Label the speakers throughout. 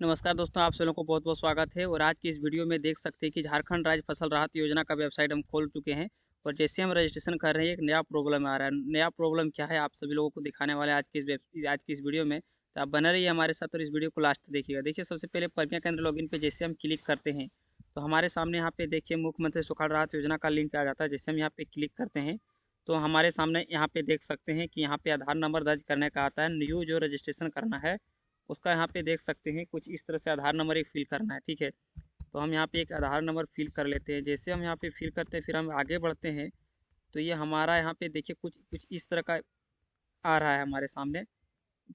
Speaker 1: नमस्कार दोस्तों, आप सभी लोगों को बहुत बहुत स्वागत है। और आज की इस वीडियो में देख सकते हैं कि झारखंड राज्य फ़सल राहत योजना का वेबसाइट हम खोल चुके हैं। और जैसे हम रजिस्ट्रेशन कर रहे हैं, एक नया प्रॉब्लम आ रहा है। नया प्रॉब्लम क्या है, आप सभी लोगों को दिखाने वाले आज की इस आज की इस वीडियो में। तो आप बने रहिए हमारे साथ और इस वीडियो को लास्ट देखिएगा। देखिए, सबसे पहले प्रज्ञा केंद्र लॉगिन पे जैसे हम क्लिक करते हैं तो हमारे सामने यहाँ पे देखिए मुख्यमंत्री सुखाड़ राहत योजना का लिंक आ जाता है। जैसे हम यहाँ पे क्लिक करते हैं तो हमारे सामने यहाँ पे देख सकते हैं कि यहाँ पे आधार नंबर दर्ज करने का आता है। न्यू जो रजिस्ट्रेशन करना है उसका यहाँ पे देख सकते हैं, कुछ इस तरह से आधार नंबर एक फिल करना है, ठीक है? तो हम यहाँ पे एक आधार नंबर फिल कर लेते हैं। जैसे हम यहाँ पे फिल करते हैं, फिर हम आगे बढ़ते हैं तो ये हमारा यहाँ पे देखिए कुछ कुछ इस तरह का आ रहा है हमारे सामने।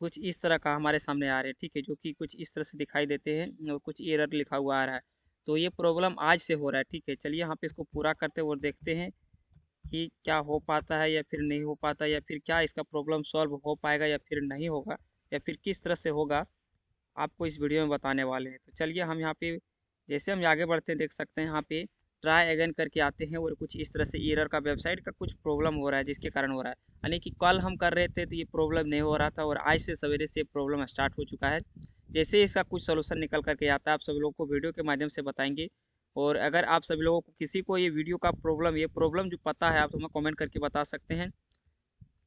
Speaker 1: कुछ इस तरह का हमारे सामने आ रहे हैं, ठीक है? जो कि कुछ इस तरह से दिखाई देते हैं और कुछ एरर लिखा हुआ आ रहा है। तो ये प्रॉब्लम आज से हो रहा है, ठीक है? चलिए यहाँ पे इसको पूरा करते और देखते हैं कि क्या हो पाता है या फिर नहीं हो पाता या फिर क्या इसका प्रॉब्लम सॉल्व हो पाएगा या फिर नहीं होगा। या फिर किस तरह से होगा, आपको इस वीडियो में बताने वाले हैं। तो चलिए हम यहाँ पे, जैसे हम आगे बढ़ते हैं, देख सकते हैं यहाँ पे ट्राई अगेन करके आते हैं और कुछ इस तरह से ईरर का वेबसाइट का कुछ प्रॉब्लम हो रहा है, जिसके कारण हो रहा है। यानी कि कल हम कर रहे थे तो ये प्रॉब्लम नहीं हो रहा था और आज से सवेरे से प्रॉब्लम स्टार्ट हो चुका है। जैसे इसका कुछ सोल्यूशन निकल करके आता है, आप सभी लोगों को वीडियो के माध्यम से बताएँगे। और अगर आप सभी लोगों को किसी को ये वीडियो का प्रॉब्लम ये प्रॉब्लम जो पता है, आप हमें कमेंट करके बता सकते हैं।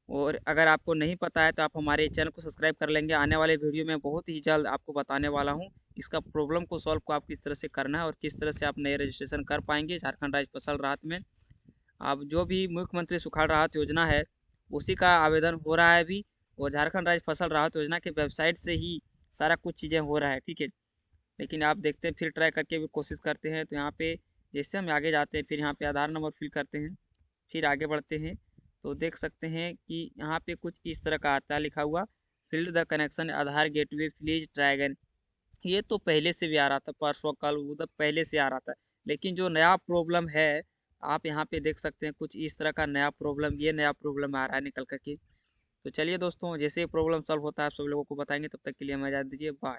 Speaker 1: और अगर आपको नहीं पता है तो आप हमारे चैनल को सब्सक्राइब कर लेंगे। आने वाले वीडियो में बहुत ही जल्द आपको बताने वाला हूँ, इसका प्रॉब्लम को सॉल्व को आप किस तरह से करना है और किस तरह से आप नए रजिस्ट्रेशन कर पाएँगे झारखंड राज्य फ़सल राहत में। अब जो भी मुख्यमंत्री सुखाड़ राहत योजना है, उसी का आवेदन हो रहा है अभी और झारखंड राज्य फ़सल राहत योजना के वेबसाइट से ही सारा कुछ चीज़ें हो रहा है, ठीक है? लेकिन आप देखते हैं, फिर ट्राई करके भी कोशिश करते हैं तो यहाँ पे जैसे हम आगे जाते हैं, फिर यहाँ पे आधार नंबर फिल करते हैं, फिर आगे बढ़ते हैं। तो देख सकते हैं कि यहाँ पे कुछ इस तरह का आता लिखा हुआ field the connection Aadhaar gateway fleas ड्रैगन ये तो पहले से भी आ रहा था, परसों कल उधर पहले से आ रहा था, लेकिन जो नया प्रॉब्लम है, आप यहाँ पे देख सकते हैं कुछ इस तरह का नया प्रॉब्लम ये नया प्रॉब्लम आ रहा है निकल करके। तो चलिए दोस्तों, जैसे प्रॉब्लम सॉल्व होता है, आप सब लोगों को बताएँगे, तब तक के लिए इजाज़त दीजिए बाय